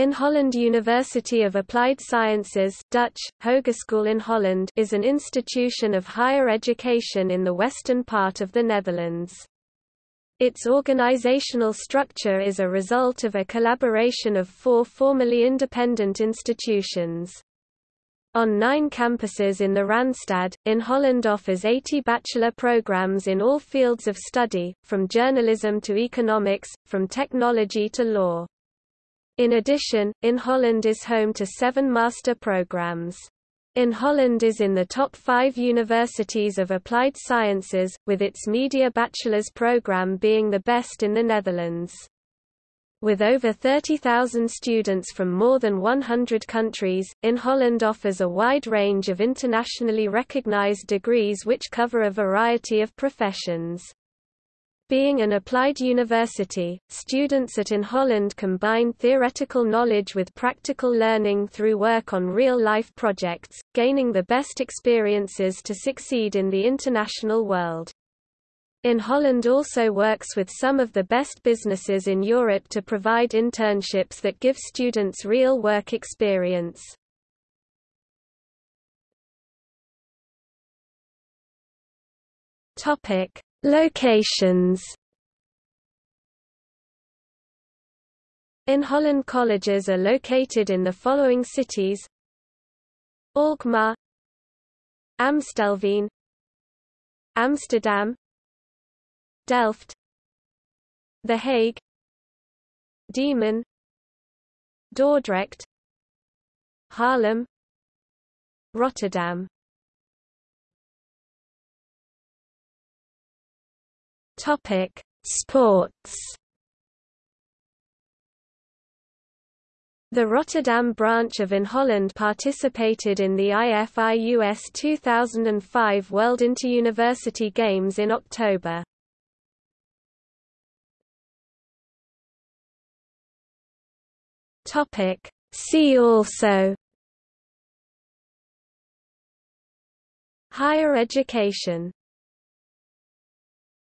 Inholland University of Applied Sciences Dutch, Hogeschool Inholland is an institution of higher education in the western part of the Netherlands. Its organizational structure is a result of a collaboration of four formerly independent institutions. On nine campuses in the Randstad, Inholland offers 80 bachelor programs in all fields of study, from journalism to economics, from technology to law. In addition, Inholland is home to seven master programs. Inholland is in the top five universities of applied sciences, with its media bachelor's program being the best in the Netherlands. With over 30,000 students from more than 100 countries, Inholland offers a wide range of internationally recognized degrees which cover a variety of professions. Being an applied university, students at Inholland combine theoretical knowledge with practical learning through work on real-life projects, gaining the best experiences to succeed in the international world. Inholland also works with some of the best businesses in Europe to provide internships that give students real work experience. Topic: Locations. Inholland colleges are located in the following cities. Alkmaar. Amstelveen. Amsterdam. Delft. The Hague. Diemen. Dordrecht. Haarlem. Rotterdam Topic: Sports. The Rotterdam branch of Inholland participated in the IFIUS 2005 World Inter-University Games in October. Topic: See also Higher education